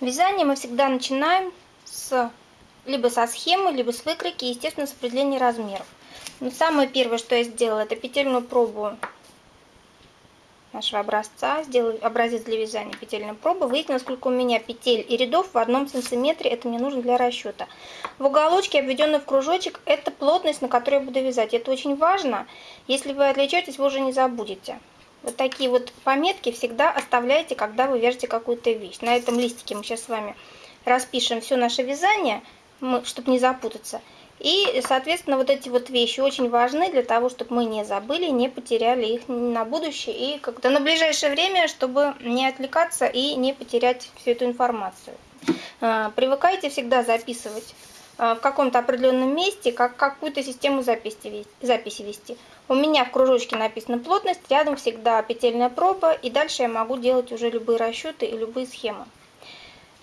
Вязание мы всегда начинаем с либо со схемы, либо с выкройки, естественно, с определения размеров. Но самое первое, что я сделала, это петельную пробу нашего образца. Сделаю образец для вязания петельной пробы. Выяснила, сколько у меня петель и рядов в одном сантиметре. Это мне нужно для расчета. В уголочке, обведенный в кружочек, это плотность, на которой я буду вязать. Это очень важно. Если вы отвлечетесь, вы уже не забудете. Вот такие вот пометки всегда оставляйте, когда вы вяжете какую-то вещь. На этом листике мы сейчас с вами распишем все наше вязание, чтобы не запутаться. И, соответственно, вот эти вот вещи очень важны для того, чтобы мы не забыли, не потеряли их на будущее и как-то на ближайшее время, чтобы не отвлекаться и не потерять всю эту информацию. А, привыкайте всегда записывать а, в каком-то определенном месте, как какую-то систему записи, записи вести. У меня в кружочке написана плотность, рядом всегда петельная проба, и дальше я могу делать уже любые расчеты и любые схемы.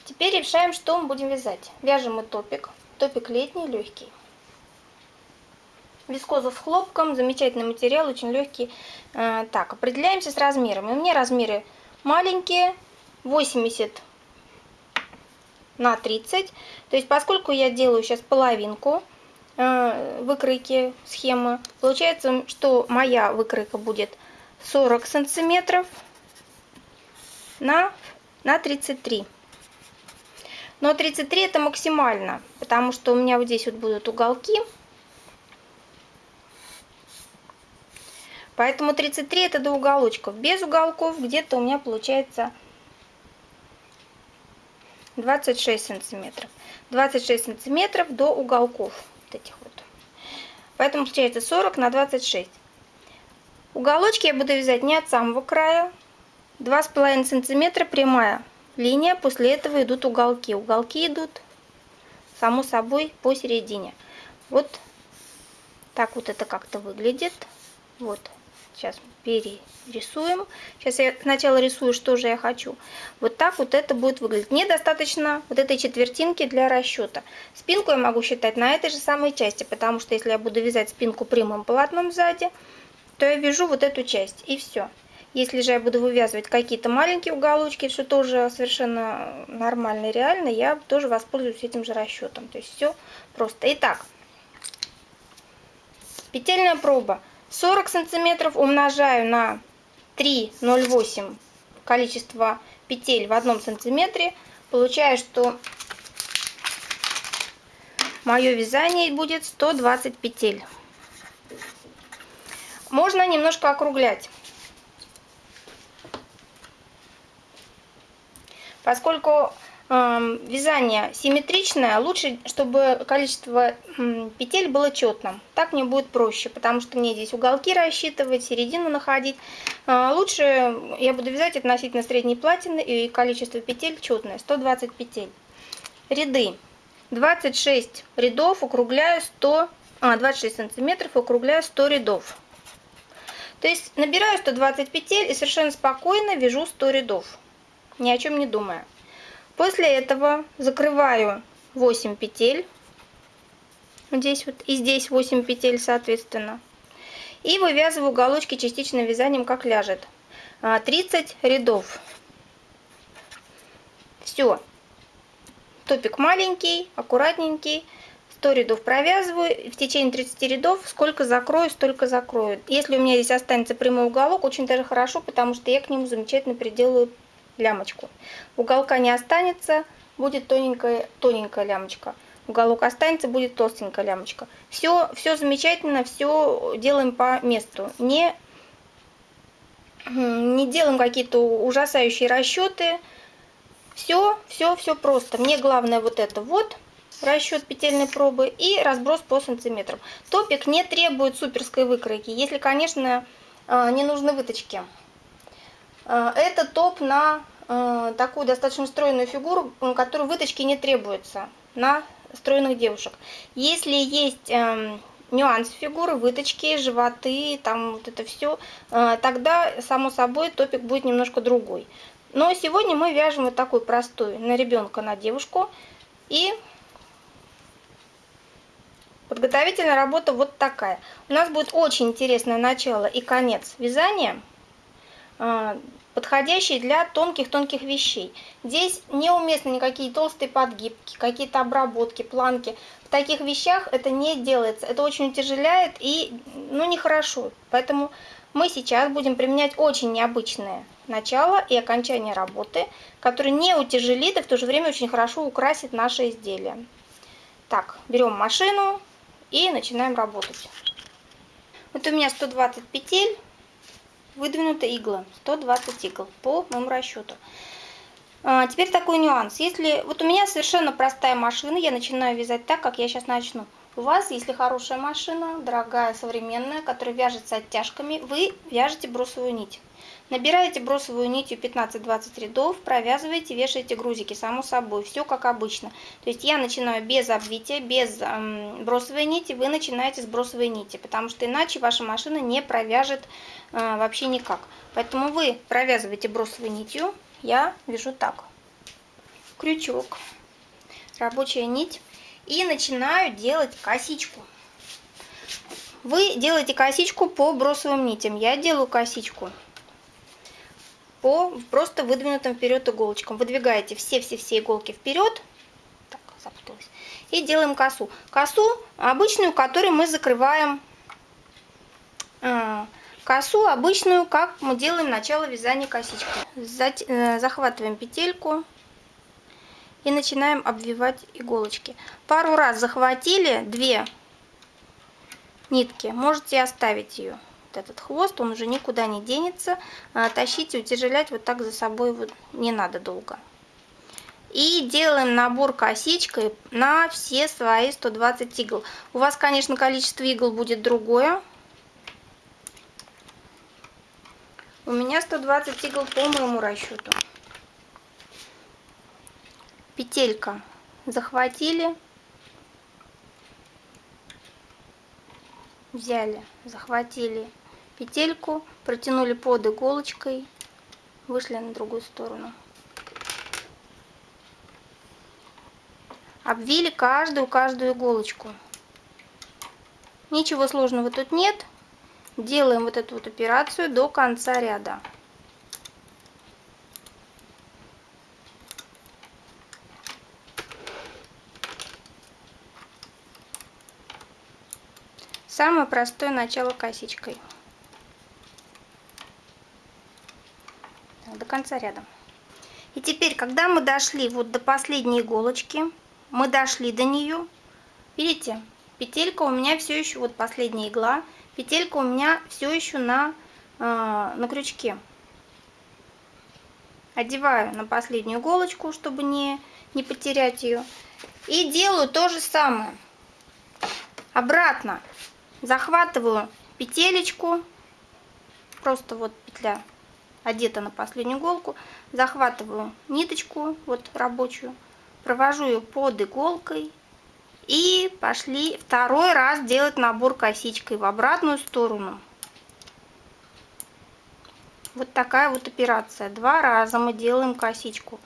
Теперь решаем, что мы будем вязать. Вяжем мы топик. Топик летний, легкий. Вискоза с хлопком, замечательный материал, очень легкий. А, так, определяемся с размерами. У меня размеры маленькие, 80 на 30. То есть, поскольку я делаю сейчас половинку, Э, выкройки схемы. Получается, что моя выкройка будет 40 сантиметров на, на 33. Но 33 это максимально, потому что у меня вот здесь вот будут уголки. Поэтому 33 это до уголочков. Без уголков где-то у меня получается 26 сантиметров. 26 сантиметров до уголков этих вот. Поэтому получается 40 на 26. Уголочки я буду вязать не от самого края. 2,5 сантиметра прямая линия. После этого идут уголки. Уголки идут, само собой, посередине. Вот так вот это как-то выглядит. Вот. Сейчас перерисуем. Сейчас я сначала рисую, что же я хочу. Вот так вот это будет выглядеть. Мне достаточно вот этой четвертинки для расчета. Спинку я могу считать на этой же самой части, потому что если я буду вязать спинку прямым полотном сзади, то я вяжу вот эту часть и все. Если же я буду вывязывать какие-то маленькие уголочки, что тоже совершенно нормально и реально, я тоже воспользуюсь этим же расчетом. То есть все просто. Итак, петельная проба. 40 сантиметров умножаю на 3,08 количество петель в одном сантиметре. Получаю, что мое вязание будет 120 петель. Можно немножко округлять. Поскольку вязание симметричное, лучше, чтобы количество петель было четным. Так мне будет проще, потому что мне здесь уголки рассчитывать, середину находить. А, лучше я буду вязать относительно средней платины и количество петель четное, 120 петель. Ряды. 26 рядов округляю 100, а, 26 сантиметров округляю 100 рядов. То есть набираю 120 петель и совершенно спокойно вяжу 100 рядов, ни о чем не думая. После этого закрываю 8 петель. Здесь вот и здесь 8 петель соответственно. И вывязываю уголочки частичным вязанием, как ляжет. 30 а, рядов. Все. Топик маленький, аккуратненький. 100 рядов провязываю. В течение 30 рядов сколько закрою, столько закрою. Если у меня здесь останется прямой уголок, очень даже хорошо, потому что я к нему замечательно приделаю лямочку. Уголка не останется, будет тоненькая, тоненькая лямочка. Уголок останется, будет толстенькая лямочка. Все, все замечательно, все делаем по месту. Не, не делаем какие-то ужасающие расчеты. Все, все, все просто. Мне главное вот это вот расчет петельной пробы и разброс по сантиметрам. Топик не требует суперской выкройки, если, конечно, э, не нужны выточки. Э, это топ на такую достаточно стройную фигуру, которой выточки не требуется на стройных девушек. Если есть эм, нюанс фигуры, выточки, животы, там вот это все, э, тогда, само собой, топик будет немножко другой. Но сегодня мы вяжем вот такой простой на ребенка, на девушку. И подготовительная работа вот такая. У нас будет очень интересное начало и конец вязания. Подходящий для тонких-тонких вещей. Здесь неуместны никакие толстые подгибки, какие-то обработки, планки. В таких вещах это не делается. Это очень утяжеляет и ну, нехорошо. Поэтому мы сейчас будем применять очень необычное начало и окончание работы, которое не утяжелит и в то же время очень хорошо украсит наше изделие. Так, берем машину и начинаем работать. Вот у меня 120 петель, выдвинута игла, 120 игл по моему расчету. А, теперь такой нюанс. Если вот у меня совершенно простая машина, я начинаю вязать так, как я сейчас начну. У вас, если хорошая машина, дорогая, современная, которая вяжется оттяжками, вы вяжете бросовую нить. Набираете бросовую нитью 15-20 рядов, провязываете, вешаете грузики, само собой, все как обычно. То есть я начинаю без обвития, без эм, бросовой нити, вы начинаете с бросовой нити, потому что иначе ваша машина не провяжет э, вообще никак. Поэтому вы провязываете бросовой нитью, я вяжу так. Крючок, рабочая нить и начинаю делать косичку. Вы делаете косичку по бросовым нитям. Я делаю косичку по просто выдвинутым вперед иголочкам. Выдвигаете все-все-все иголки вперед. Так, запуталась. И делаем косу. Косу обычную, которую мы закрываем. А, косу обычную, как мы делаем начало вязания косички. Э, захватываем петельку и начинаем обвивать иголочки. Пару раз захватили две нитки, можете оставить ее. Этот хвост, он уже никуда не денется. А, тащить и утяжелять вот так за собой вот не надо долго. И делаем набор косичкой на все свои 120 игл. У вас, конечно, количество игл будет другое. У меня 120 игл по моему расчету петелька захватили взяли захватили петельку протянули под иголочкой вышли на другую сторону. Обвили каждую каждую иголочку. Ничего сложного тут нет. Делаем вот эту вот операцию до конца ряда. Самое простое начало косичкой. До конца ряда. И теперь, когда мы дошли вот до последней иголочки, мы дошли до нее, видите, петелька у меня все еще, вот последняя игла, петелька у меня все еще на, э, на крючке. Одеваю на последнюю иголочку, чтобы не, не потерять ее. И делаю то же самое. Обратно захватываю петелечку, просто вот петля одета на последнюю иголку, захватываю ниточку, вот рабочую, провожу ее под иголкой и пошли второй раз делать набор косичкой в обратную сторону. Вот такая вот операция. Два раза мы делаем косичку.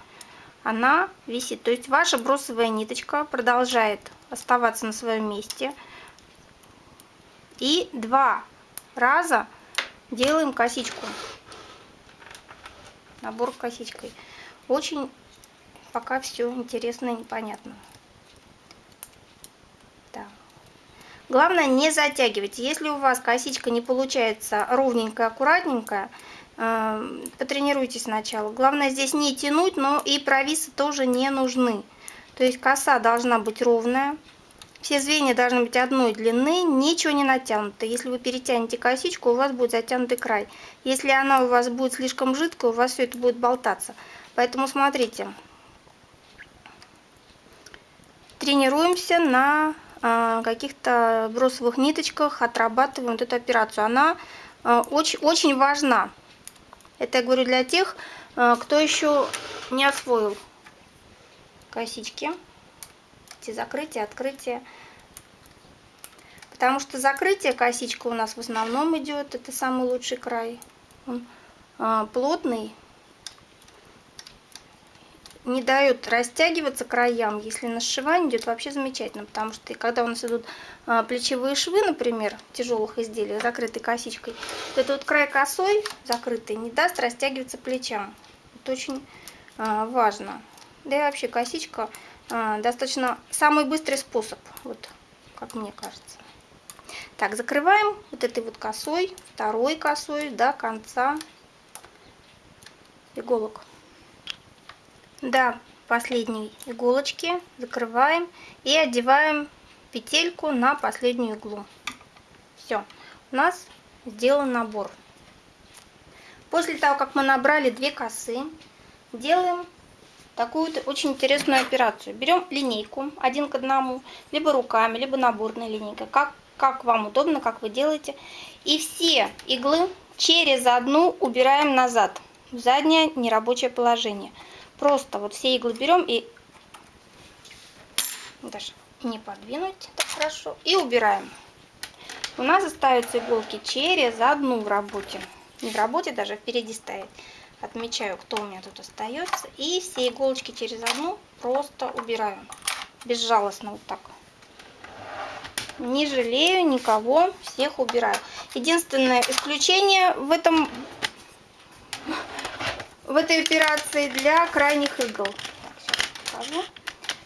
Она висит. То есть ваша бросовая ниточка продолжает оставаться на своем месте – и два раза делаем косичку. Набор косичкой. Очень пока все интересно и непонятно. Да. Главное не затягивать. Если у вас косичка не получается ровненькая, аккуратненькая, э, потренируйтесь сначала. Главное здесь не тянуть, но и провисы тоже не нужны. То есть коса должна быть ровная. Все звенья должны быть одной длины, ничего не натянуто. Если вы перетянете косичку, у вас будет затянутый край. Если она у вас будет слишком жидкая, у вас все это будет болтаться. Поэтому смотрите, тренируемся на э, каких-то бросовых ниточках, отрабатываем вот эту операцию. Она э, очень, очень важна. Это я говорю для тех, э, кто еще не освоил косички эти закрытия, открытия. Потому что закрытие косичка у нас в основном идет, это самый лучший край. Он а, плотный. не дает растягиваться краям. Если на сшивание идет вообще замечательно, потому что когда у нас идут а, плечевые швы, например, тяжелых изделий, закрытой косичкой, то этот вот край косой, закрытый, не даст растягиваться плечам. Это очень а, важно. Да и вообще косичка достаточно самый быстрый способ, вот как мне кажется. Так, закрываем вот этой вот косой, второй косой до конца иголок. До последней иголочки закрываем и одеваем петельку на последнюю иглу. Все, у нас сделан набор. После того, как мы набрали две косы, делаем такую очень интересную операцию. Берем линейку один к одному, либо руками, либо наборной линейкой, как, как вам удобно, как вы делаете. И все иглы через одну убираем назад, в заднее нерабочее положение. Просто вот все иглы берем и даже не подвинуть так хорошо. И убираем. У нас остаются иголки через одну в работе. Не в работе, даже впереди стоять. Отмечаю, кто у меня тут остается. И все иголочки через одну просто убираю. Безжалостно вот так. Не жалею никого, всех убираю. Единственное исключение в этом в этой операции для крайних игл. Так,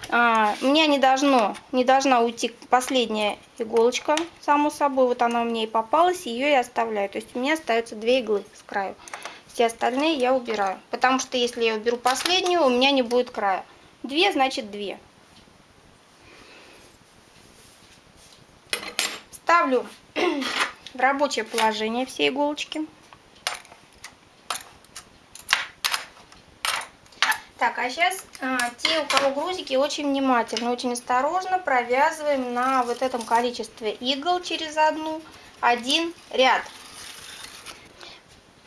а, у не, должно, не должна уйти последняя иголочка, само собой. Вот она у меня и попалась, ее я оставляю. То есть у меня остаются две иглы с краю. Все остальные я убираю. Потому что если я уберу последнюю, у меня не будет края. Две, значит две. Ставлю в рабочее положение все иголочки. Так, а сейчас а, те, у кого грузики, очень внимательно, очень осторожно провязываем на вот этом количестве игл через одну один ряд.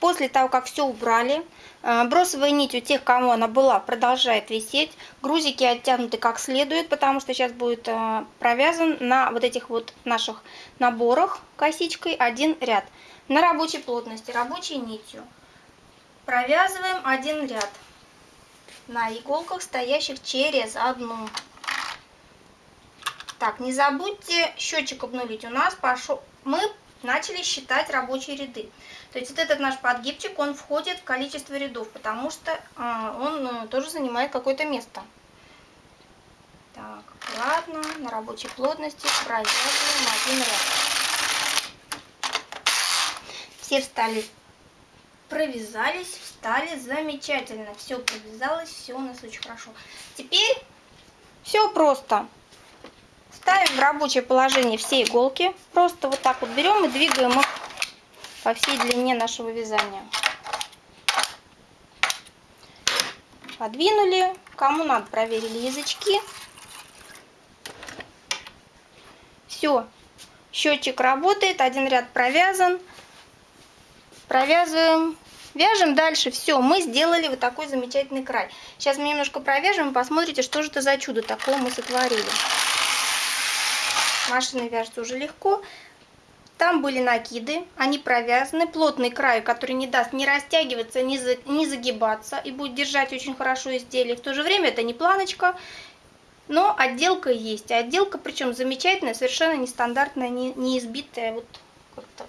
После того, как все убрали, а, бросовая нить у тех, кому она была, продолжает висеть. Грузики оттянуты как следует, потому что сейчас будет а, провязан на вот этих вот наших наборах косичкой один ряд. На рабочей плотности, рабочей нитью. Провязываем один ряд на иголках, стоящих через одну. Так, не забудьте счетчик обнулить. У нас пошел, мы начали считать рабочие ряды. То есть вот этот наш подгибчик, он входит в количество рядов, потому что э, он э, тоже занимает какое-то место. Так, аккуратно, на рабочей плотности провязываем один ряд. Все встали провязались, встали, замечательно. Все провязалось, все у нас очень хорошо. Теперь все просто. Ставим в рабочее положение все иголки. Просто вот так вот берем и двигаем их по всей длине нашего вязания. Подвинули. Кому надо, проверили язычки. Все. Счетчик работает, один ряд провязан провязываем, вяжем дальше. Все, мы сделали вот такой замечательный край. Сейчас мы немножко провяжем и посмотрите, что же это за чудо такое мы сотворили. Машина вяжется уже легко. Там были накиды, они провязаны, плотный край, который не даст ни растягиваться, ни, за, ни загибаться и будет держать очень хорошо изделие. В то же время это не планочка, но отделка есть. Отделка причем замечательная, совершенно нестандартная, не, не избитая, вот как-то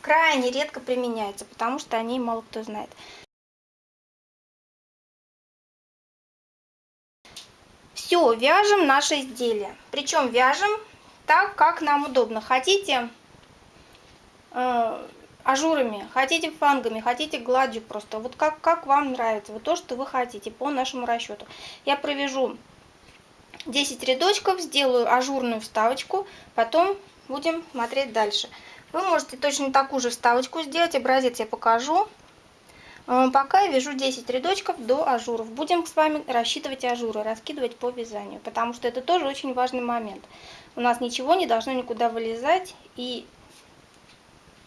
крайне редко применяется, потому что о ней мало кто знает. Все, вяжем наше изделие. Причем вяжем так, как нам удобно. Хотите э, ажурами, хотите фангами, хотите гладью просто. Вот как, как вам нравится, вот то, что вы хотите по нашему расчету. Я провяжу 10 рядочков, сделаю ажурную вставочку, потом будем смотреть дальше. Вы можете точно такую же вставочку сделать, образец я покажу. Э, пока я вяжу 10 рядочков до ажуров. Будем с вами рассчитывать ажуры, раскидывать по вязанию, потому что это тоже очень важный момент. У нас ничего не должно никуда вылезать, и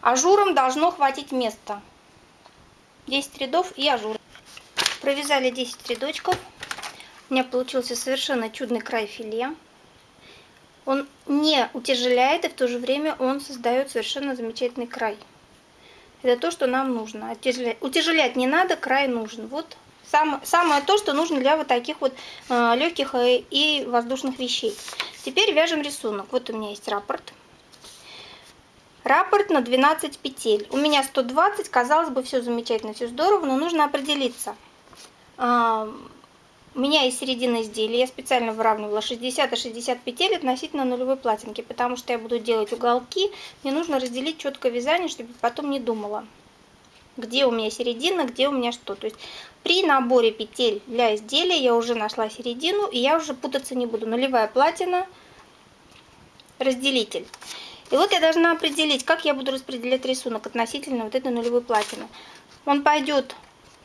ажурам должно хватить места. 10 рядов и ажур. Провязали 10 рядочков. У меня получился совершенно чудный край филе. Он не утяжеляет, и в то же время он создает совершенно замечательный край. Это то, что нам нужно. Утяжелять не надо, край нужен. Вот Сам, самое то, что нужно для вот таких вот э, легких и, и воздушных вещей. Теперь вяжем рисунок. Вот у меня есть раппорт. Раппорт на 12 петель. У меня 120, казалось бы, все замечательно, все здорово, но нужно определиться. А, у меня есть середина изделия, я специально выравнивала 60 и 60 петель относительно нулевой платинки, потому что я буду делать уголки, мне нужно разделить четко вязание, чтобы потом не думала, где у меня середина, где у меня что. То есть при наборе петель для изделия я уже нашла середину, и я уже путаться не буду. Нулевая платина, разделитель. И вот я должна определить, как я буду распределять рисунок относительно вот этой нулевой платины. Он пойдет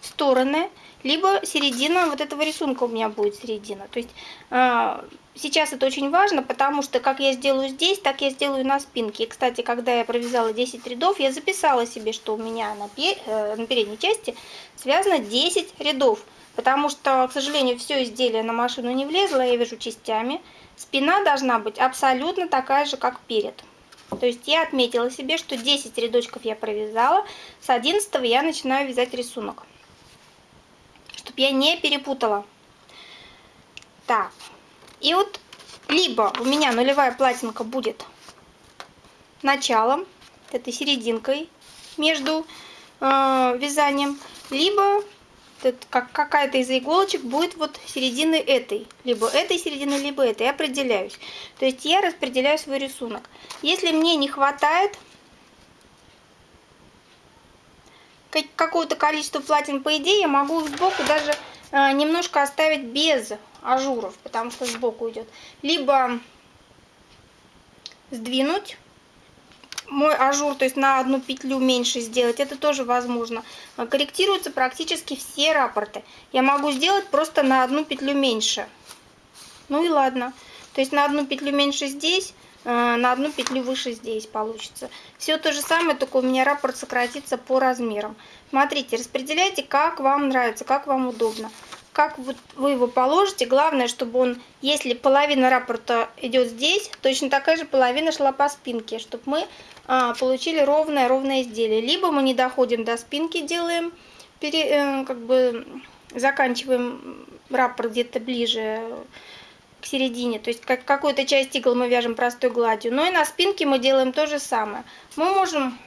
в стороны, либо середина вот этого рисунка у меня будет середина. То есть э, сейчас это очень важно, потому что как я сделаю здесь, так я сделаю на спинке. И, кстати, когда я провязала 10 рядов, я записала себе, что у меня на, э, на передней части связано 10 рядов. Потому что, к сожалению, все изделие на машину не влезло, я вяжу частями. Спина должна быть абсолютно такая же, как перед. То есть я отметила себе, что 10 рядочков я провязала, с 11 я начинаю вязать рисунок. Чтобы я не перепутала. Так, и вот либо у меня нулевая платинка будет началом, этой серединкой между э, вязанием, либо как какая-то из иголочек будет вот середины этой. Либо этой середины, либо этой. Я определяюсь. То есть я распределяю свой рисунок. Если мне не хватает какого-то количества платин, по идее, я могу сбоку даже э, немножко оставить без ажуров, потому что сбоку идет. Либо сдвинуть мой ажур, то есть на одну петлю меньше сделать, это тоже возможно. Корректируются практически все рапорты. Я могу сделать просто на одну петлю меньше. Ну и ладно. То есть на одну петлю меньше здесь, э, на одну петлю выше здесь получится. Все то же самое, только у меня раппорт сократится по размерам. Смотрите, распределяйте, как вам нравится, как вам удобно как вот вы его положите. Главное, чтобы он, если половина раппорта идет здесь, точно такая же половина шла по спинке, чтобы мы а, получили ровное-ровное изделие. Либо мы не доходим до спинки, делаем, пере, э, как бы заканчиваем раппорт где-то ближе к середине. То есть как какую-то часть игл мы вяжем простой гладью. Но и на спинке мы делаем то же самое. Мы можем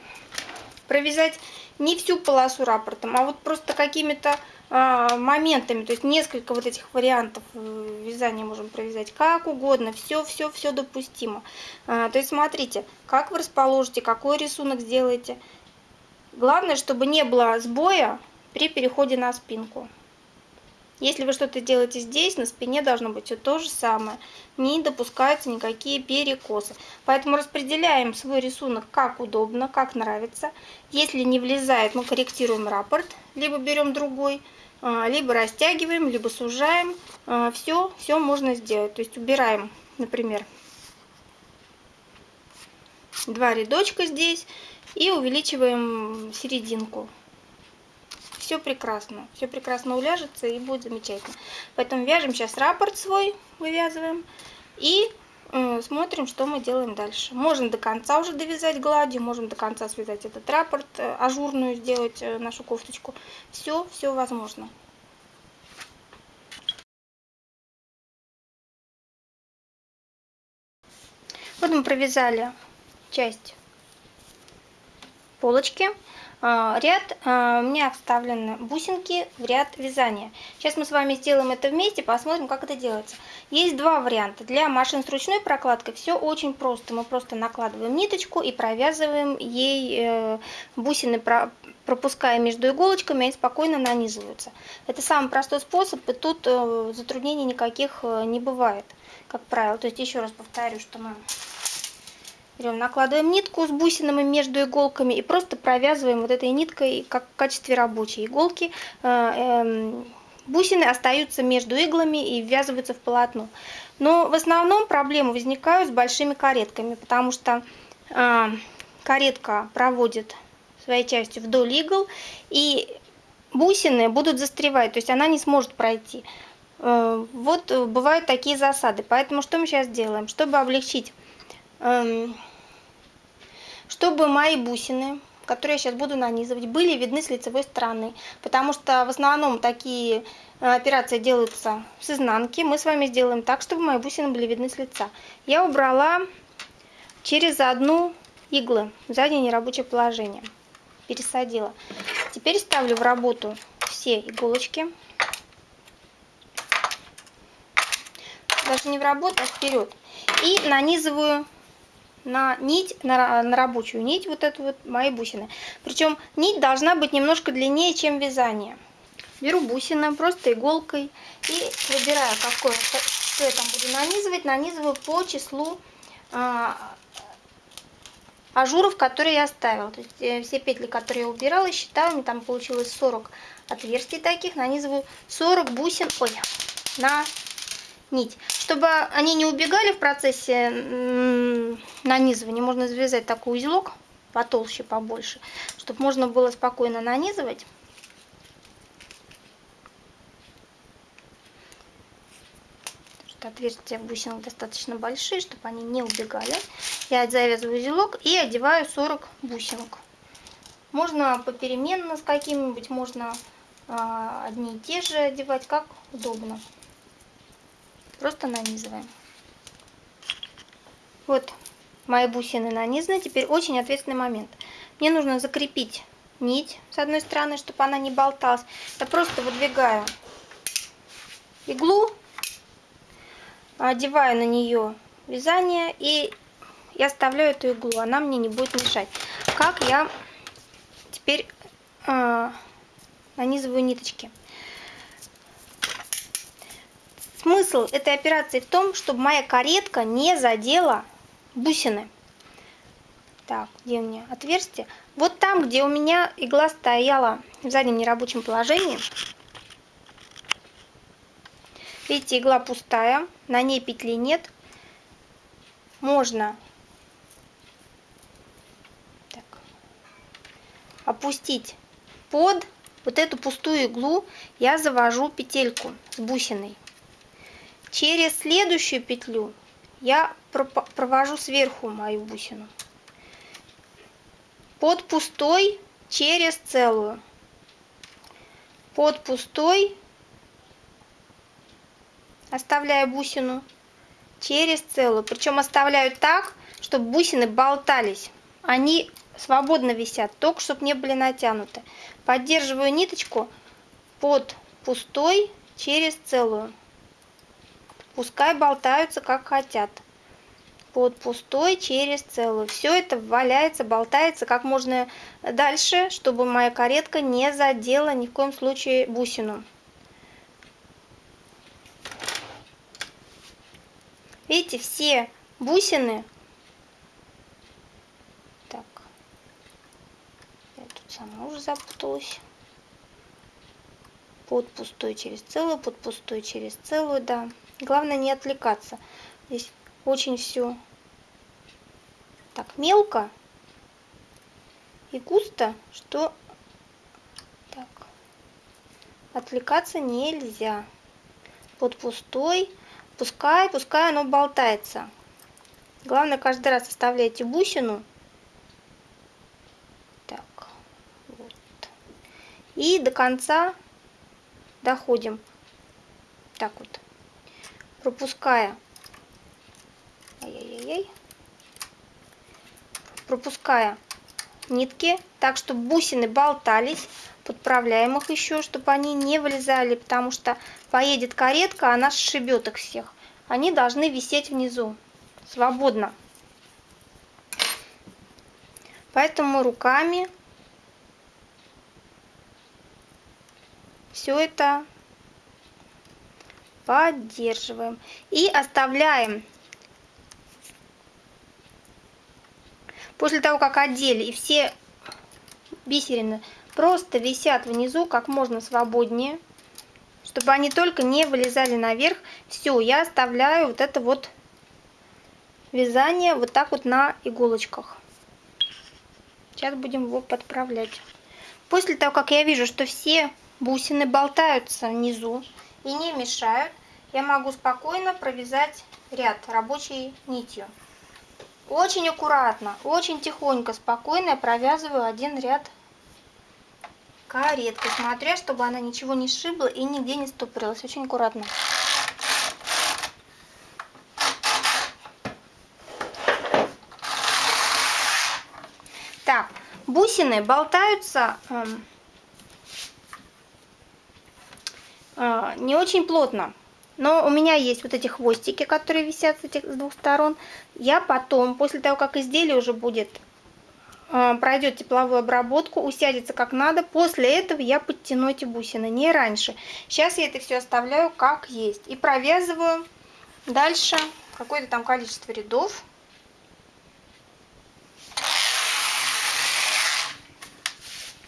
провязать не всю полосу раппортом, а вот просто какими-то моментами, то есть несколько вот этих вариантов э, вязания можем провязать как угодно, все, все, все допустимо. А, то есть смотрите, как вы расположите, какой рисунок сделаете. Главное, чтобы не было сбоя при переходе на спинку. Если вы что-то делаете здесь, на спине должно быть все то же самое. Не допускаются никакие перекосы. Поэтому распределяем свой рисунок как удобно, как нравится. Если не влезает, мы корректируем раппорт, либо берем другой. А, либо растягиваем, либо сужаем. Все, а, все можно сделать. То есть убираем, например, два рядочка здесь и увеличиваем серединку. Все прекрасно, все прекрасно уляжется и будет замечательно. Поэтому вяжем сейчас раппорт свой, вывязываем и смотрим, что мы делаем дальше. Можно до конца уже довязать гладью, можем до конца связать этот раппорт, э, ажурную сделать э, нашу кофточку. Все, все возможно. Вот мы провязали часть полочки. А, ряд а, у меня вставлены бусинки в ряд вязания. Сейчас мы с вами сделаем это вместе, посмотрим, как это делается. Есть два варианта. Для машин с ручной прокладкой все очень просто. Мы просто накладываем ниточку и провязываем ей э, бусины, пропуская между иголочками, они спокойно нанизываются. Это самый простой способ, и тут э, затруднений никаких э, не бывает, как правило. То есть еще раз повторю, что мы Берем, накладываем нитку с бусинами между иголками и просто провязываем вот этой ниткой как в качестве рабочей иголки. Э, эм, бусины остаются между иглами и ввязываются в полотно. Но в основном проблемы возникают с большими каретками, потому что э, каретка проводит своей частью вдоль игл, и бусины будут застревать, то есть она не сможет пройти. Э, вот бывают такие засады. Поэтому что мы сейчас делаем? Чтобы облегчить эм, чтобы мои бусины, которые я сейчас буду нанизывать, были видны с лицевой стороны, потому что в основном такие э, операции делаются с изнанки. Мы с вами сделаем так, чтобы мои бусины были видны с лица. Я убрала через одну иглы в заднее нерабочее положение. Пересадила. Теперь ставлю в работу все иголочки. Даже не в работу, а вперед. И нанизываю на нить, на, на рабочую нить, вот эту вот мои бусины. Причем нить должна быть немножко длиннее, чем вязание. Беру бусины просто иголкой и выбираю, какое, что я там буду нанизывать. Нанизываю по числу а, ажуров, которые я оставила. То есть э, все петли, которые я убирала, считаю, мне там получилось 40 отверстий таких. Нанизываю 40 бусин ой, на нить. Чтобы они не убегали в процессе нанизывания, можно завязать такой узелок потолще, побольше, чтобы можно было спокойно нанизывать. отверстия в бусинах достаточно большие, чтобы они не убегали. Я завязываю узелок и одеваю 40 бусинок. Можно попеременно с какими-нибудь, можно э, одни и те же одевать, как удобно. Просто нанизываем. Вот мои бусины нанизаны. Теперь очень ответственный момент. Мне нужно закрепить нить с одной стороны, чтобы она не болталась. Я просто выдвигаю иглу, одеваю на нее вязание и я оставляю эту иглу. Она мне не будет мешать. Как я теперь э, нанизываю ниточки. Смысл этой операции в том, чтобы моя каретка не задела бусины. Так, где у меня отверстие? Вот там, где у меня игла стояла в заднем нерабочем положении. Видите, игла пустая, на ней петли нет. Можно так, опустить под вот эту пустую иглу, я завожу петельку с бусиной. Через следующую петлю я провожу сверху мою бусину. Под пустой через целую. Под пустой оставляю бусину через целую. Причем оставляю так, чтобы бусины болтались. Они свободно висят, только чтобы не были натянуты. Поддерживаю ниточку под пустой через целую. Пускай болтаются как хотят. Под пустой через целую. Все это валяется, болтается как можно дальше, чтобы моя каретка не задела ни в коем случае бусину. Видите, все бусины. Так. Я тут сама уже запуталась под пустой через целую, под пустой через целую, да. Главное не отвлекаться. Здесь очень все так мелко и густо, что так отвлекаться нельзя. Под пустой, пускай, пускай оно болтается. Главное каждый раз оставляйте бусину. Так, вот. И до конца доходим. Так вот пропуская ай-яй-яй, пропуская нитки, так, чтобы бусины болтались, подправляем их еще, чтобы они не вылезали, потому что поедет каретка, она сшибет их всех. Они должны висеть внизу, свободно. Поэтому руками все это поддерживаем и оставляем. После того, как одели и все бисерины просто висят внизу как можно свободнее, чтобы они только не вылезали наверх. Все, я оставляю вот это вот вязание вот так вот на иголочках. Сейчас будем его подправлять. После того, как я вижу, что все бусины болтаются внизу и не мешают, я могу спокойно провязать ряд рабочей нитью. Очень аккуратно, очень тихонько, спокойно я провязываю один ряд каретки, смотря, чтобы она ничего не сшибла и нигде не стопорилась. Очень аккуратно. Так, бусины болтаются э, э, не очень плотно. Но у меня есть вот эти хвостики, которые висят с этих с двух сторон. Я потом, после того, как изделие уже будет, э, пройдет тепловую обработку, усядется как надо, после этого я подтяну эти бусины, не раньше. Сейчас я это все оставляю как есть. И провязываю дальше какое-то там количество рядов.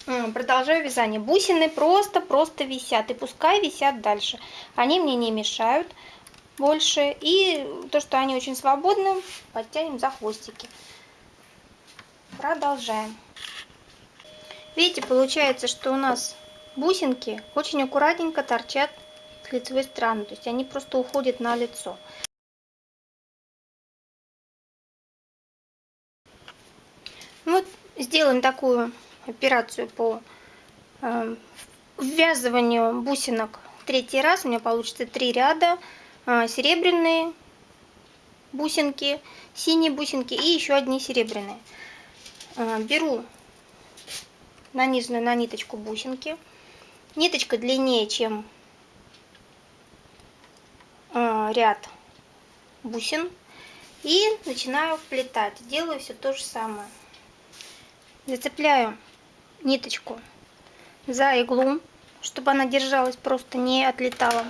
Продолжаю вязание. Бусины просто-просто висят. И пускай висят дальше. Они мне не мешают больше. И то, что они очень свободны, подтянем за хвостики. Продолжаем. Видите, получается, что у нас бусинки очень аккуратненько торчат с лицевой стороны. То есть они просто уходят на лицо. Вот сделаем такую операцию по э, ввязыванию бусинок третий раз. У меня получится три ряда. Э, серебряные бусинки, синие бусинки и еще одни серебряные. Э, беру нанизанную на ниточку бусинки. Ниточка длиннее, чем ряд бусин. И начинаю вплетать. Делаю все то же самое. Зацепляю ниточку за иглу, чтобы она держалась, просто не отлетала.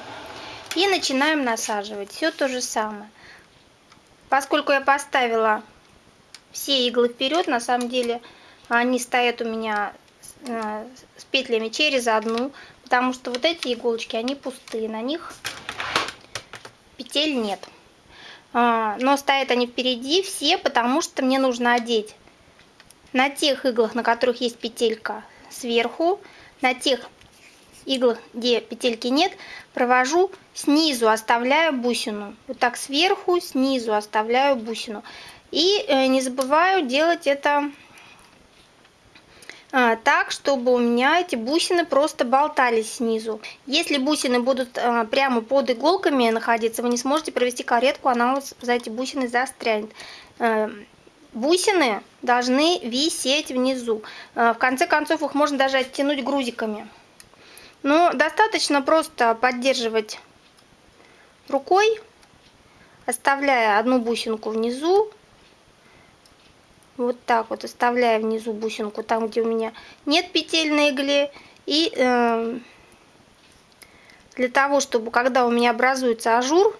И начинаем насаживать. Все то же самое. Поскольку я поставила все иглы вперед, на самом деле они стоят у меня э, с петлями через одну, потому что вот эти иголочки, они пустые, на них петель нет. А, но стоят они впереди все, потому что мне нужно одеть на тех иглах, на которых есть петелька сверху, на тех иглах, где петельки нет, провожу снизу, оставляю бусину. Вот так сверху, снизу оставляю бусину. И э, не забываю делать это а, так, чтобы у меня эти бусины просто болтались снизу. Если бусины будут а, прямо под иголками находиться, вы не сможете провести каретку, она вот за эти бусины застрянет. Э, бусины должны висеть внизу. Э, в конце концов их можно даже оттянуть грузиками. Но достаточно просто поддерживать рукой, оставляя одну бусинку внизу. Вот так вот оставляя внизу бусинку, там где у меня нет петель на игле. И э, для того, чтобы когда у меня образуется ажур,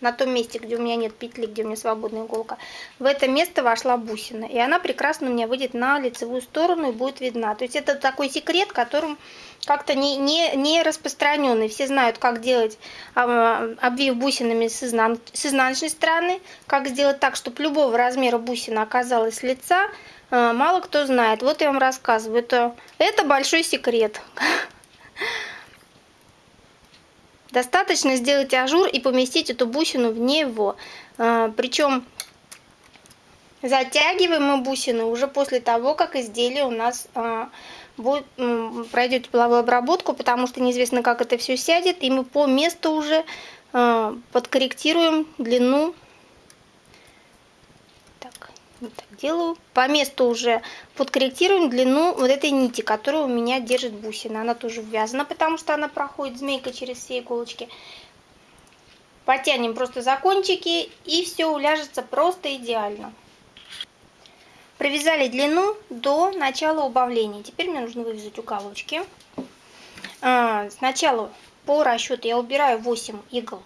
на том месте, где у меня нет петли, где у меня свободная иголка, в это место вошла бусина. И она прекрасно у меня выйдет на лицевую сторону и будет видна. То есть это такой секрет, которым как-то не, не, не распространенный. Все знают, как делать а, обвив бусинами с, изнан... с изнаночной стороны, как сделать так, чтобы любого размера бусина оказалась с лица. А, мало кто знает. Вот я вам рассказываю. Это, это большой секрет. Достаточно сделать ажур и поместить эту бусину в него. А, Причем затягиваем мы бусину уже после того, как изделие у нас а, будет, пройдет тепловую обработку, потому что неизвестно, как это все сядет. И мы по месту уже а, подкорректируем длину вот делаю. По месту уже подкорректируем длину вот этой нити, которую у меня держит бусина. Она тоже ввязана, потому что она проходит змейка через все иголочки. Потянем просто за кончики и все уляжется просто идеально. Провязали длину до начала убавления. Теперь мне нужно вывязать уголочки. А, сначала по расчету я убираю 8 игл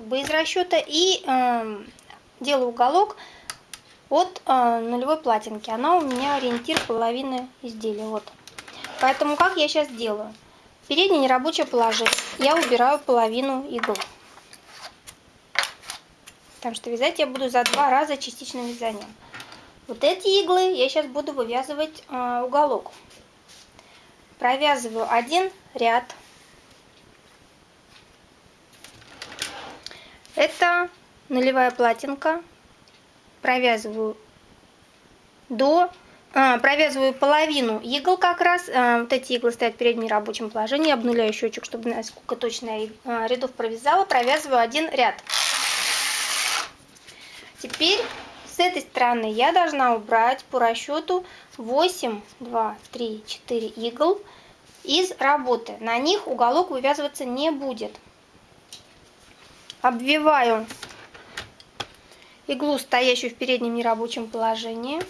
как бы из расчета и эм, делаю уголок от э, нулевой платинки. Она у меня ориентир половины изделия. Вот. Поэтому как я сейчас делаю? Переднее нерабочее положение. Я убираю половину игл. Потому что вязать я буду за два раза частичным вязанием. Вот эти иглы я сейчас буду вывязывать э, уголок. Провязываю один ряд. Это нулевая платинка провязываю до а, провязываю половину игл как раз. А, вот эти иглы стоят в переднем рабочем положении. Обнуляю счетчик, чтобы знать, сколько точно я а, рядов провязала. Провязываю один ряд. Теперь с этой стороны я должна убрать по расчету 8, 2, 3, 4 игл из работы. На них уголок вывязываться не будет. Обвиваю иглу, стоящую в переднем нерабочем положении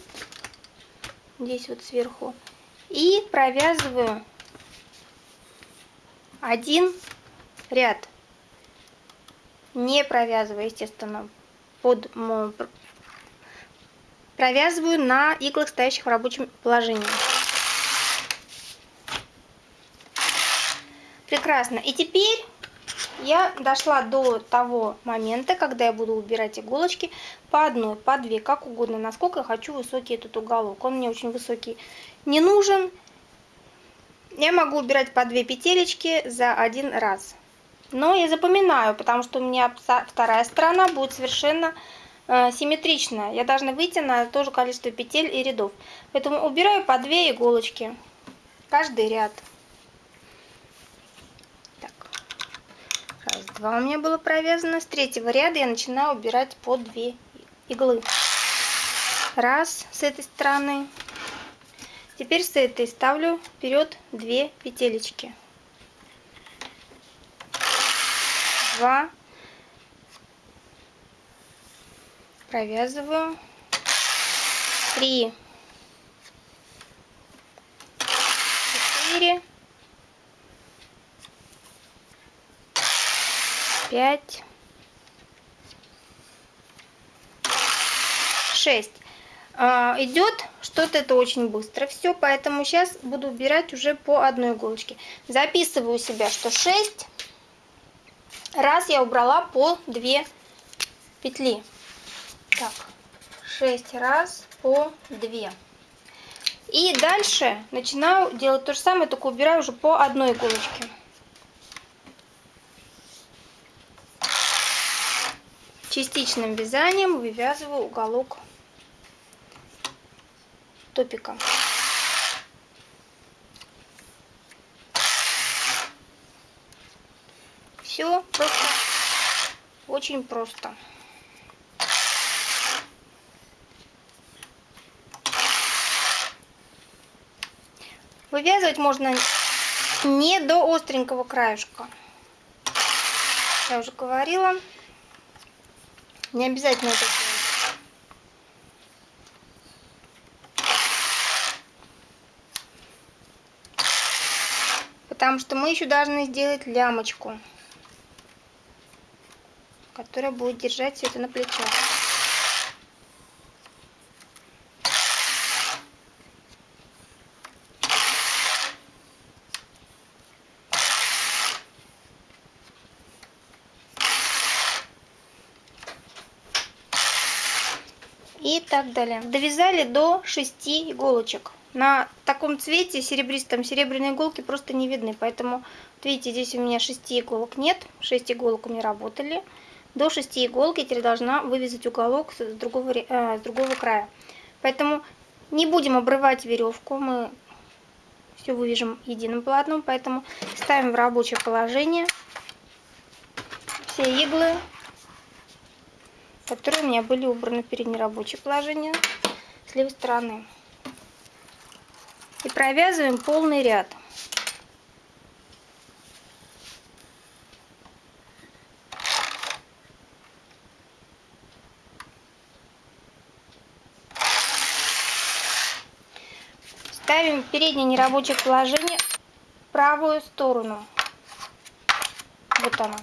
здесь вот сверху. И провязываю один ряд, не провязывая, естественно, под провязываю на иглах, стоящих в рабочем положении. Прекрасно. И теперь я дошла до того момента, когда я буду убирать иголочки по одной, по две, как угодно, насколько хочу высокий этот уголок. Он мне очень высокий не нужен. Я могу убирать по две петелечки за один раз. Но я запоминаю, потому что у меня вторая сторона будет совершенно э, симметричная. Я должна выйти на то же количество петель и рядов. Поэтому убираю по две иголочки. Каждый ряд. Раз, два у меня было провязано. С третьего ряда я начинаю убирать по две иглы. Раз с этой стороны. Теперь с этой ставлю вперед две петелечки. Два. Провязываю. Три. Четыре. Пять, шесть. А, идет что-то это очень быстро все, поэтому сейчас буду убирать уже по одной иголочке. Записываю себя, что 6 раз я убрала по 2 петли. Так, 6 раз по 2. И дальше начинаю делать то же самое, только убираю уже по одной иголочке. Частичным вязанием вывязываю уголок топика. Все просто, очень просто. Вывязывать можно не до остренького краешка. Я уже говорила. Не обязательно это делать. Потому что мы еще должны сделать лямочку, которая будет держать все это на плечах. и так далее. Довязали до 6 иголочек. На таком цвете серебристом серебряные иголки просто не видны, поэтому, вот видите, здесь у меня 6 иголок нет, 6 иголок у меня работали. До 6 иголок я теперь должна вывязать уголок с другого, э, с другого края. Поэтому не будем обрывать веревку, мы все вывяжем единым полотном, поэтому ставим в рабочее положение все иглы которые у меня были убраны в переднее рабочее положение с левой стороны. И провязываем полный ряд. Ставим переднее нерабочее положение в правую сторону. Вот она.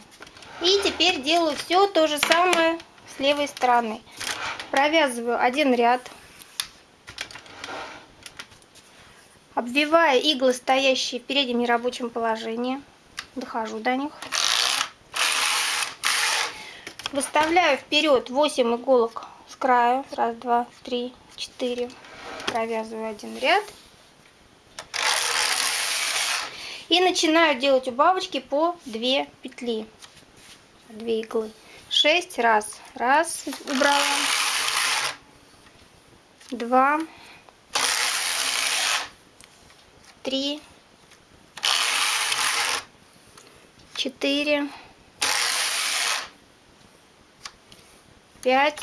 И теперь делаю все то же самое левой стороны. Провязываю один ряд. Обвивая иглы, стоящие в переднем нерабочем положении. Дохожу до них. Выставляю вперед 8 иголок с краю. Раз, два, три, четыре. Провязываю один ряд. И начинаю делать убавочки по 2 петли. 2 иглы. 6 раз. Раз убрала. два, три, четыре, пять,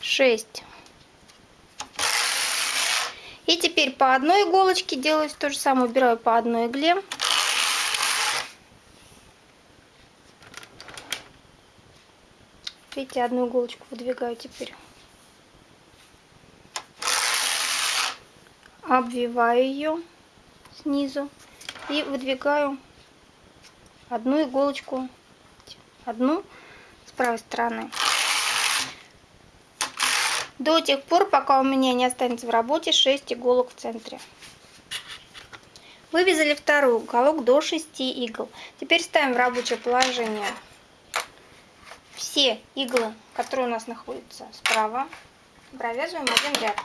шесть. И теперь по одной иголочке делаю то же самое, убираю по одной игле. Видите, одну иголочку выдвигаю теперь. Обвиваю ее снизу и выдвигаю одну иголочку, одну с правой стороны. До тех пор, пока у меня не останется в работе 6 иголок в центре. Вывязали второй уголок до 6 игл. Теперь ставим в рабочее положение все иглы, которые у нас находятся справа, провязываем один ряд.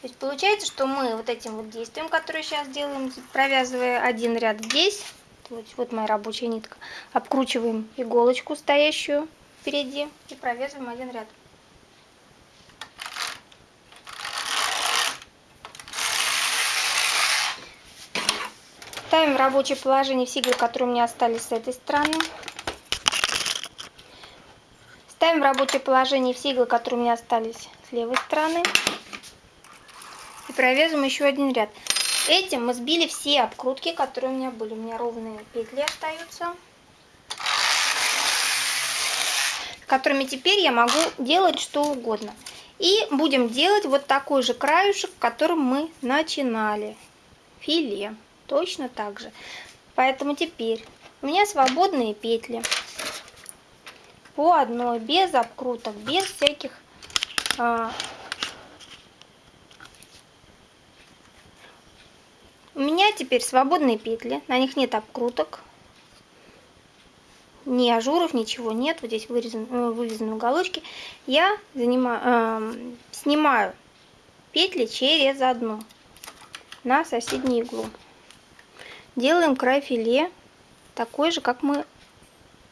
То есть получается, что мы вот этим вот действием, которое сейчас делаем, провязывая один ряд здесь, вот, вот моя рабочая нитка, обкручиваем иголочку, стоящую впереди, и провязываем один ряд. Ставим в рабочее положение все иглы, которые у меня остались с этой стороны. Ставим в рабочее положение все иглы, которые у меня остались с левой стороны. И провязываем еще один ряд. Этим мы сбили все обкрутки, которые у меня были. У меня ровные петли остаются. Которыми теперь я могу делать что угодно. И будем делать вот такой же краюшек, которым мы начинали. Филе точно так же. Поэтому теперь у меня свободные петли по одной, без обкруток, без всяких а, У меня теперь свободные петли, на них нет обкруток, ни ажуров, ничего нет. Вот здесь вырезан, э, вывязаны уголочки. Я занимаю, э, снимаю петли через одну на соседнюю иглу. Делаем край филе такой же, как мы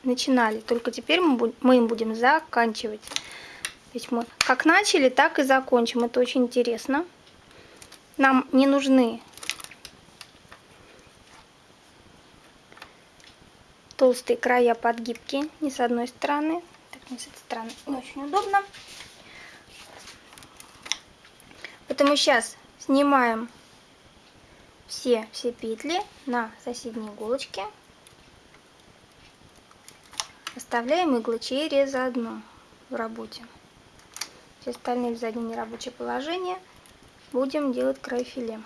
начинали. Только теперь мы, мы им будем заканчивать. То есть мы как начали, так и закончим. Это очень интересно. Нам не нужны толстые края подгибки ни с одной стороны. Так, не с этой стороны не очень удобно. Поэтому сейчас снимаем все, все петли на соседней иголочке. Оставляем иглы через одну в работе. Все остальные в заднее нерабочее положение. Будем делать край филе.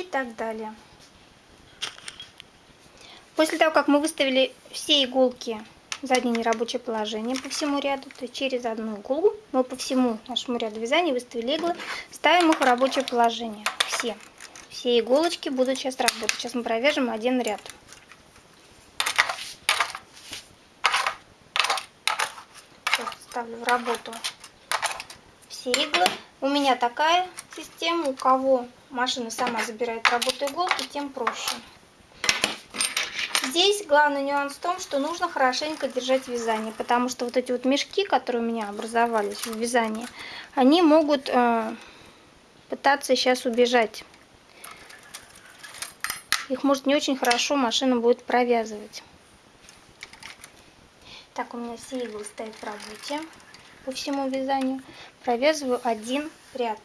И так далее. После того, как мы выставили все иголки в заднее нерабочее положение по всему ряду, то через одну иглу мы по всему нашему ряду вязания выставили иглы, ставим их в рабочее положение. Все. Все иголочки будут сейчас работать. Сейчас мы провяжем один ряд. Ставлю в работу все иглы. У меня такая система, у кого машина сама забирает работу иголки, тем проще. Здесь главный нюанс в том, что нужно хорошенько держать вязание, потому что вот эти вот мешки, которые у меня образовались в вязании, они могут э, пытаться сейчас убежать. Их может не очень хорошо машина будет провязывать. Так, у меня все иглы стоят в работе по всему вязанию. Провязываю один ряд.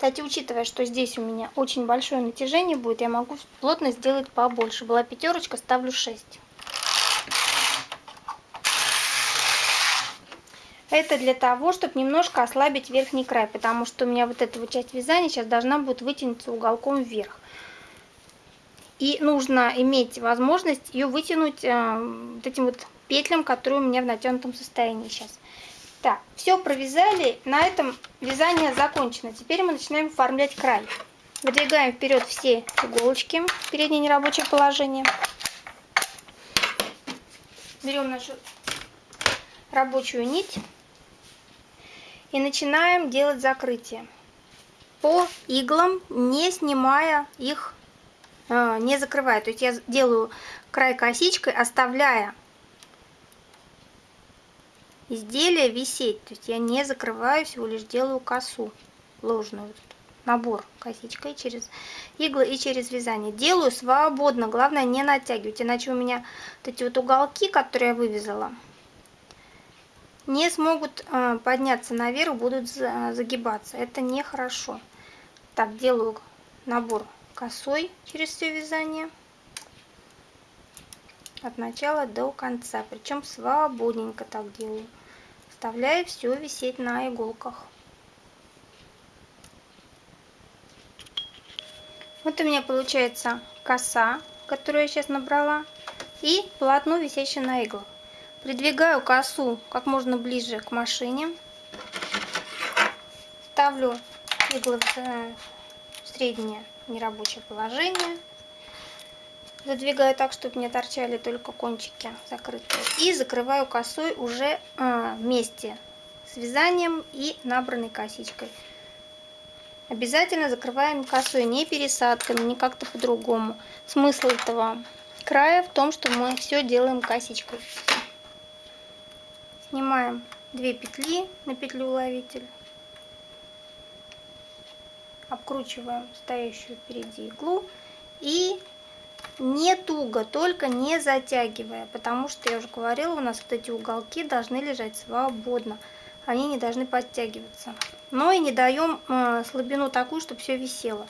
Кстати, учитывая, что здесь у меня очень большое натяжение будет, я могу плотно сделать побольше. Была пятерочка, ставлю 6. Это для того, чтобы немножко ослабить верхний край, потому что у меня вот эта вот часть вязания сейчас должна будет вытянуться уголком вверх. И нужно иметь возможность ее вытянуть э, вот этим вот петлям, которые у меня в натянутом состоянии сейчас. Так, все провязали, на этом вязание закончено. Теперь мы начинаем оформлять край. Выдвигаем вперед все иголочки, переднее нерабочее положение. берем нашу рабочую нить и начинаем делать закрытие по иглам, не снимая их, а, не закрывая. То есть я делаю край косичкой, оставляя изделие висеть. То есть я не закрываю, всего лишь делаю косу ложную. Набор косичкой через иглы и через вязание. Делаю свободно, главное не натягивать, иначе у меня вот эти вот уголки, которые я вывязала, не смогут а, подняться наверх, будут загибаться. Это нехорошо. Так, делаю набор косой через все вязание от начала до конца. Причем свободненько так делаю. Оставляю все висеть на иголках. Вот у меня получается коса, которую я сейчас набрала, и полотно, висящее на иглах. Придвигаю косу как можно ближе к машине. Ставлю иглы в среднее нерабочее положение. Задвигаю так, чтобы не торчали только кончики закрытые. И закрываю косой уже а, вместе с вязанием и набранной косичкой. Обязательно закрываем косой, не пересадками, не как-то по-другому. Смысл этого края в том, что мы все делаем косичкой. Снимаем 2 петли на петлю уловитель. Обкручиваем стоящую впереди иглу и не туго, только не затягивая, потому что, я уже говорила, у нас вот эти уголки должны лежать свободно, они не должны подтягиваться. Но и не даем э, слабину такую, чтобы все висело.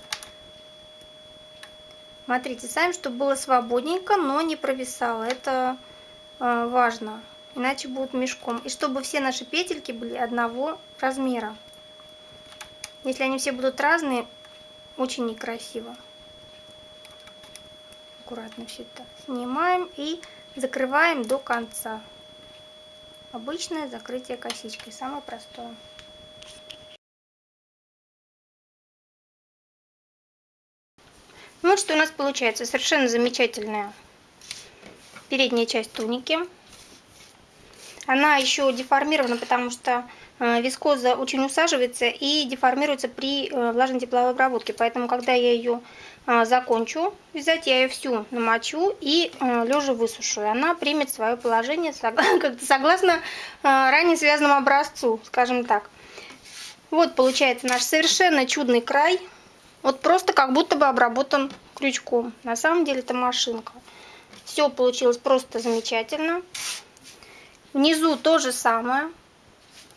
Смотрите сами, чтобы было свободненько, но не провисало, это э, важно, иначе будет мешком. И чтобы все наши петельки были одного размера. Если они все будут разные, очень некрасиво аккуратно все это снимаем и закрываем до конца. Обычное закрытие косичкой, самое простое. Вот что у нас получается. Совершенно замечательная передняя часть туники. Она еще деформирована, потому что э, вискоза очень усаживается и деформируется при э, влажной тепловой обработке. Поэтому, когда я ее закончу вязать, я ее всю намочу и а, лежа высушу. И она примет свое положение согласно а, ранее связанному образцу, скажем так. Вот получается наш совершенно чудный край. Вот просто как будто бы обработан крючком. На самом деле это машинка. Все получилось просто замечательно. Внизу то же самое.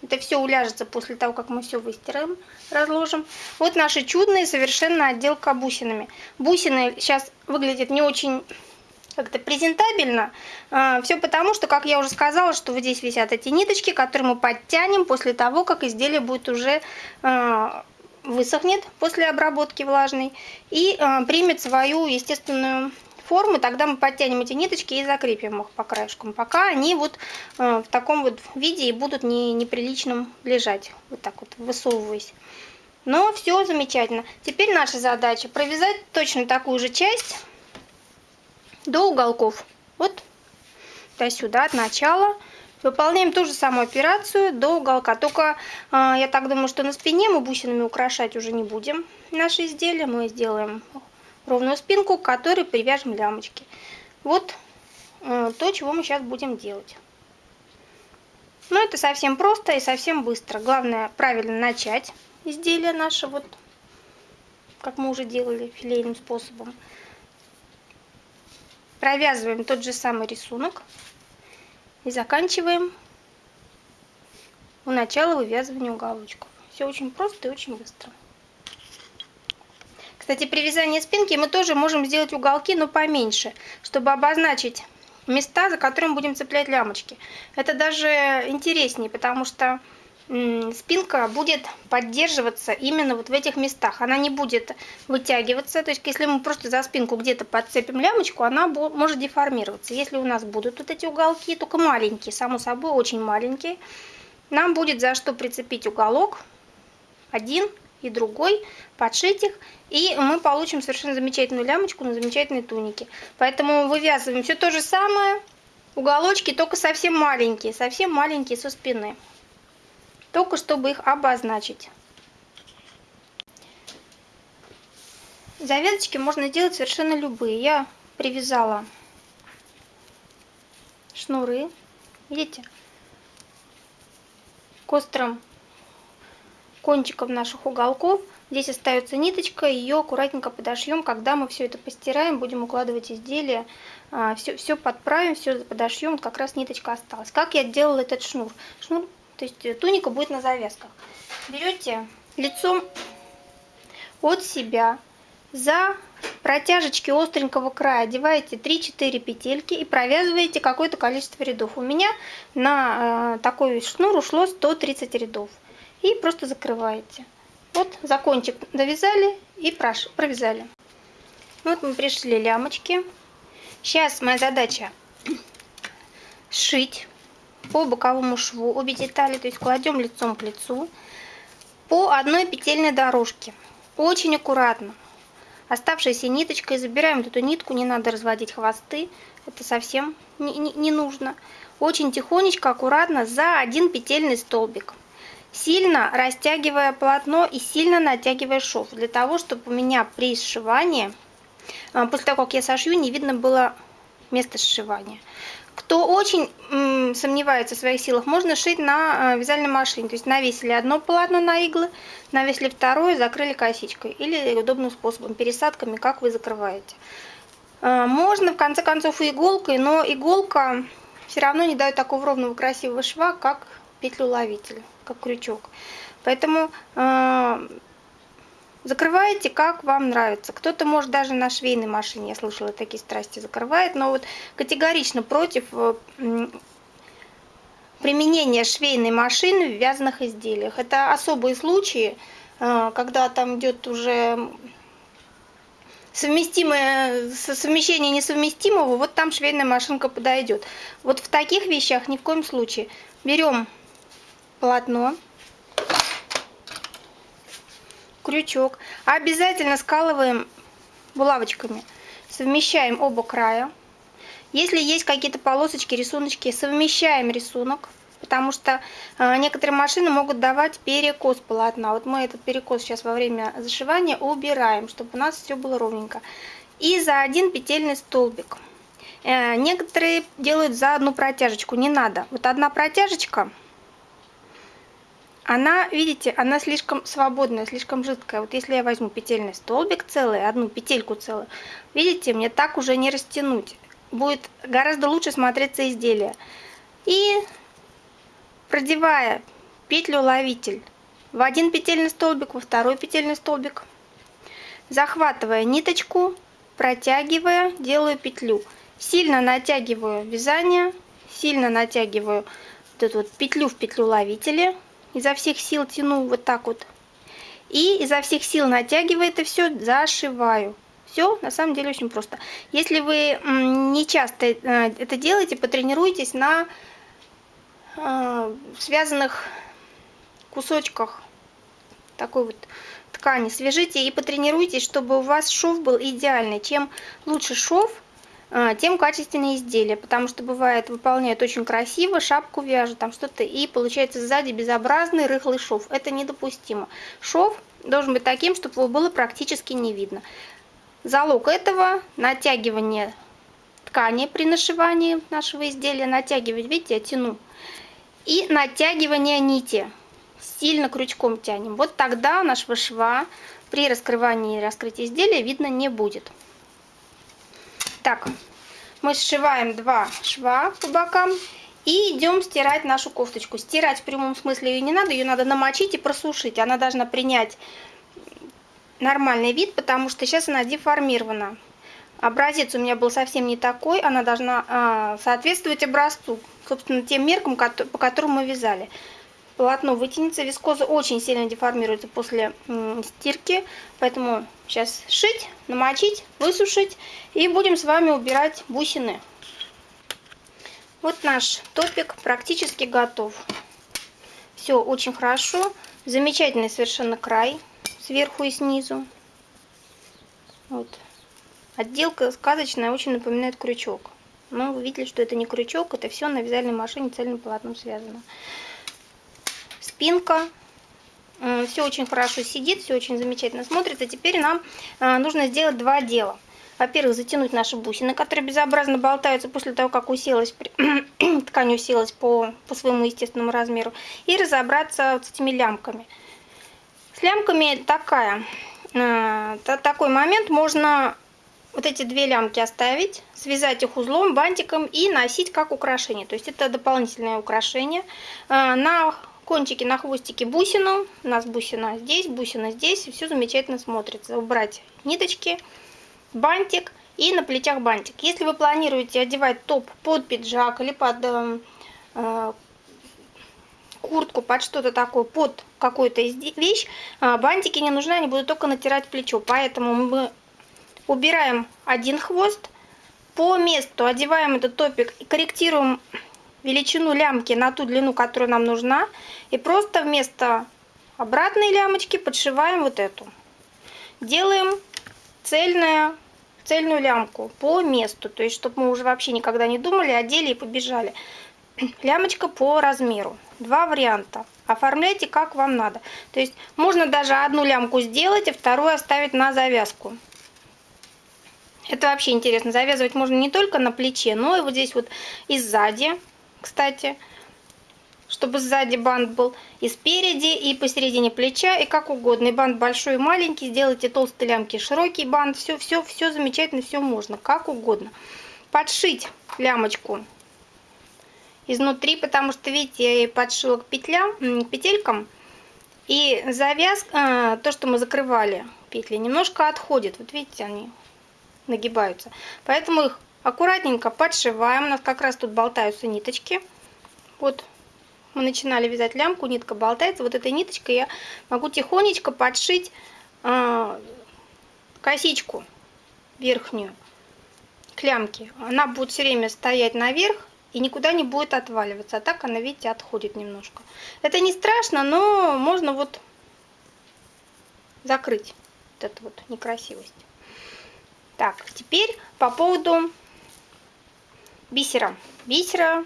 Это все уляжется после того, как мы все выстираем, разложим. Вот наши чудные совершенно отделка бусинами. Бусины сейчас выглядят не очень как-то презентабельно. А, все потому, что, как я уже сказала, что вот здесь висят эти ниточки, которые мы подтянем после того, как изделие будет уже а, высохнет после обработки влажной и а, примет свою естественную формы, тогда мы подтянем эти ниточки и закрепим их по краешкам, пока они вот э, в таком вот виде и будут не, неприличным лежать, вот так вот высовываясь. Но все замечательно. Теперь наша задача провязать точно такую же часть до уголков. Вот до сюда, от начала. Выполняем ту же самую операцию до уголка. Только э, я так думаю, что на спине мы бусинами украшать уже не будем наши изделия. Мы сделаем ровную спинку, к которой привяжем лямочки. Вот э, то, чего мы сейчас будем делать. Но это совсем просто и совсем быстро. Главное правильно начать изделие наше, вот как мы уже делали филейным способом. Провязываем тот же самый рисунок и заканчиваем у начала вывязывания уголочков. Все очень просто и очень быстро. Кстати, при вязании спинки мы тоже можем сделать уголки, но поменьше, чтобы обозначить места, за которыми будем цеплять лямочки. Это даже интереснее, потому что спинка будет поддерживаться именно вот в этих местах. Она не будет вытягиваться. То есть, если мы просто за спинку где-то подцепим лямочку, она может деформироваться. Если у нас будут вот эти уголки, только маленькие, само собой, очень маленькие, нам будет за что прицепить уголок один и другой, подшить их, и мы получим совершенно замечательную лямочку на замечательной тунике. Поэтому вывязываем все то же самое, Уголочки только совсем маленькие, совсем маленькие со спины. Только чтобы их обозначить. Завязочки можно делать совершенно любые. Я привязала шнуры, видите, к острым кончикам наших уголков. Здесь остается ниточка, ее аккуратненько подошьем. Когда мы все это постираем, будем укладывать изделие, все, а, все подправим, все подошьем, как раз ниточка осталась. Как я делала этот шнур? Шнур, то есть э, туника будет на завязках. Берете лицом от себя за протяжечки остренького края одеваете 3-4 петельки и провязываете какое-то количество рядов. У меня на э, такой шнур ушло 130 рядов. И просто закрываете. Вот за кончик довязали и провязали. Вот мы пришли лямочки. Сейчас моя задача сшить по боковому шву обе детали, то есть кладем лицом к лицу по одной петельной дорожке. Очень аккуратно. Оставшейся ниточкой забираем эту нитку, не надо разводить хвосты, это совсем не, не, не нужно. Очень тихонечко, аккуратно за один петельный столбик сильно растягивая полотно и сильно натягивая шов, для того, чтобы у меня при сшивании, а, после того, как я сошью, не видно было место сшивания. Кто очень сомневается в своих силах, можно шить на э, вязальной машине. То есть навесили одно полотно на иглы, навесили второе, закрыли косичкой. Или удобным способом, пересадками, как вы закрываете. Э, можно в конце концов и иголкой, но иголка все равно не дает такого ровного красивого шва, как петлю-ловитель, как крючок. Поэтому э, закрываете, как вам нравится. Кто-то может даже на швейной машине, я слышала, такие страсти закрывает, но вот категорично против э, применения швейной машины в вязаных изделиях. Это особые случаи, э, когда там идет уже совместимое совмещение несовместимого, вот там швейная машинка подойдет. Вот в таких вещах ни в коем случае. Берем полотно, крючок. Обязательно скалываем булавочками. Совмещаем оба края. Если есть какие-то полосочки, рисуночки, совмещаем рисунок. Потому что э, некоторые машины могут давать перекос полотна. Вот мы этот перекос сейчас во время зашивания убираем, чтобы у нас все было ровненько. И за один петельный столбик. Э, некоторые делают за одну протяжечку, не надо. Вот одна протяжечка она, видите, она слишком свободная, слишком жидкая. Вот если я возьму петельный столбик целый, одну петельку целую, видите, мне так уже не растянуть. Будет гораздо лучше смотреться изделие. И продевая петлю-ловитель в один петельный столбик, во второй петельный столбик, захватывая ниточку, протягивая, делаю петлю. Сильно натягиваю вязание, сильно натягиваю вот эту вот петлю в петлю ловителя, изо всех сил тяну вот так вот. И изо всех сил натягивая это все, зашиваю. Все на самом деле очень просто. Если вы не часто э, это делаете, потренируйтесь на э, связанных кусочках такой вот ткани. Свяжите и потренируйтесь, чтобы у вас шов был идеальный. Чем лучше шов, тем качественнее изделие, потому что бывает выполняют очень красиво, шапку вяжут, там что-то, и получается сзади безобразный рыхлый шов. Это недопустимо. Шов должен быть таким, чтобы его было практически не видно. Залог этого натягивание ткани при нашивании нашего изделия, натягивать, видите, я тяну, и натягивание нити. Сильно крючком тянем. Вот тогда нашего шва при раскрывании и раскрытии изделия видно не будет. Так, мы сшиваем два шва по бокам и идем стирать нашу кофточку. Стирать в прямом смысле ее не надо, ее надо намочить и просушить. Она должна принять нормальный вид, потому что сейчас она деформирована. Образец у меня был совсем не такой, она должна э, соответствовать образцу, собственно, тем меркам, по которым мы вязали полотно вытянется. Вискоза очень сильно деформируется после стирки, поэтому сейчас шить, намочить, высушить и будем с вами убирать бусины. Вот наш топик практически готов. Все очень хорошо. Замечательный совершенно край сверху и снизу. Вот. Отделка сказочная, очень напоминает крючок. Но вы видели, что это не крючок, это все на вязальной машине цельным полотном связано. Спинка. Все очень хорошо сидит, все очень замечательно смотрится. Теперь нам а, нужно сделать два дела. Во-первых, затянуть наши бусины, которые безобразно болтаются после того, как уселась, ткань уселась по, по своему естественному размеру. И разобраться вот с этими лямками. С лямками такая, э, такой момент можно вот эти две лямки оставить, связать их узлом, бантиком и носить как украшение. То есть это дополнительное украшение. Э, на кончике, на хвостике бусину. У нас бусина здесь, бусина здесь. Все замечательно смотрится. Убрать ниточки, бантик и на плечах бантик. Если вы планируете одевать топ под пиджак или под э, э куртку, под что-то такое, под какую-то вещь, э, бантики не нужны, они будут только натирать плечо. Поэтому мы убираем один хвост, по месту одеваем этот топик и корректируем величину лямки на ту длину, которая нам нужна. И просто вместо обратной лямочки подшиваем вот эту. Делаем цельную, цельную лямку по месту. То есть, чтобы мы уже вообще никогда не думали, одели и побежали. Лямочка по размеру. Два варианта. Оформляйте как вам надо. То есть, можно даже одну лямку сделать, а вторую оставить на завязку. Это вообще интересно. Завязывать можно не только на плече, но и вот здесь вот и сзади, кстати. Чтобы сзади бант был и спереди, и посередине плеча, и как угодно. И бант большой и маленький, сделайте толстые лямки, широкий бант. Все, все, все замечательно, все можно, как угодно. Подшить лямочку изнутри, потому что, видите, я ей подшила к петлям, к петелькам. И завязка, то, что мы закрывали петли, немножко отходит. Вот видите, они нагибаются. Поэтому их аккуратненько подшиваем. У нас как раз тут болтаются ниточки. Вот мы начинали вязать лямку, нитка болтается. Вот этой ниточкой я могу тихонечко подшить э, косичку верхнюю к лямке. Она будет все время стоять наверх и никуда не будет отваливаться. А так она, видите, отходит немножко. Это не страшно, но можно вот закрыть вот эту вот некрасивость. Так, теперь по поводу бисера. Бисера,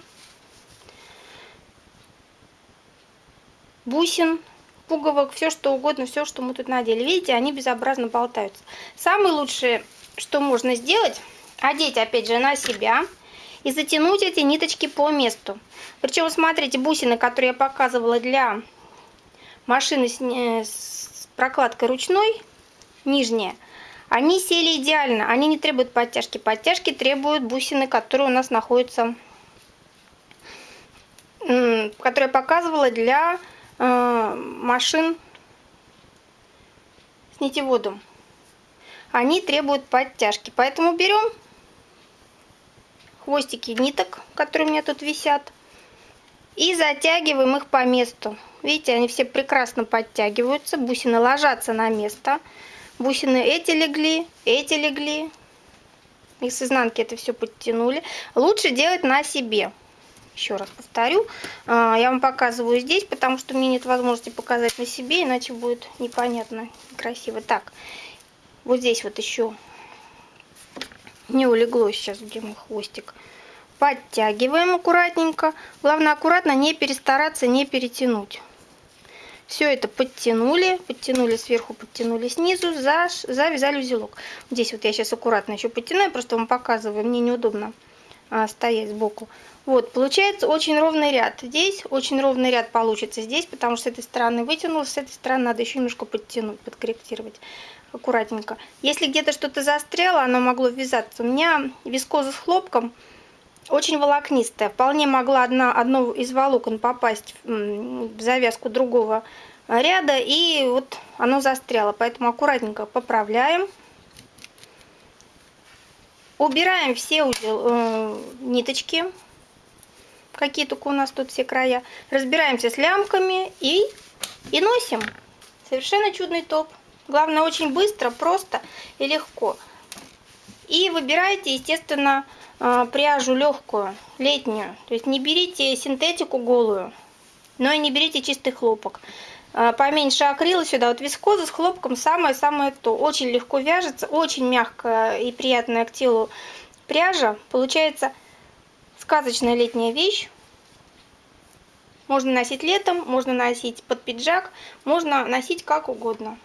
бусин, пуговок, все что угодно, все, что мы тут надели. Видите, они безобразно болтаются. Самое лучшее, что можно сделать, одеть опять же на себя и затянуть эти ниточки по месту. Причем, смотрите, бусины, которые я показывала для машины с, с прокладкой ручной, нижняя, они сели идеально, они не требуют подтяжки. Подтяжки требуют бусины, которые у нас находятся, которые я показывала для э, машин с нитеводом. Они требуют подтяжки. Поэтому берем хвостики ниток, которые у меня тут висят, и затягиваем их по месту. Видите, они все прекрасно подтягиваются, бусины ложатся на место. Бусины эти легли, эти легли. И с изнанки это все подтянули. Лучше делать на себе. Еще раз повторю. А, я вам показываю здесь, потому что мне нет возможности показать на себе, иначе будет непонятно, красиво. Так, вот здесь вот еще не улегло сейчас, где мой хвостик. Подтягиваем аккуратненько. Главное аккуратно не перестараться, не перетянуть. Все это подтянули, подтянули сверху, подтянули снизу, заш, завязали узелок. Здесь вот я сейчас аккуратно еще подтяну, просто вам показываю, мне неудобно а, стоять сбоку. Вот, получается очень ровный ряд. Здесь очень ровный ряд получится здесь, потому что с этой стороны вытянулась, с этой стороны надо еще немножко подтянуть, подкорректировать аккуратненько. Если где-то что-то застряло, оно могло ввязаться. У меня вискоза с хлопком очень волокнистая. Вполне могла одна, одно из волокон попасть в завязку другого ряда, и вот оно застряло. Поэтому аккуратненько поправляем. Убираем все узел, э, ниточки, какие только у нас тут все края. Разбираемся с лямками и, и носим. Совершенно чудный топ. Главное, очень быстро, просто и легко. И выбирайте, естественно, а, пряжу легкую, летнюю. То есть не берите синтетику голую, но и не берите чистый хлопок. А, поменьше акрила сюда. Вот вискоза с хлопком самое-самое то. Очень легко вяжется, очень мягкая и приятная к телу пряжа. Получается Сказочная летняя вещь. Можно носить летом, можно носить под пиджак, можно носить как угодно.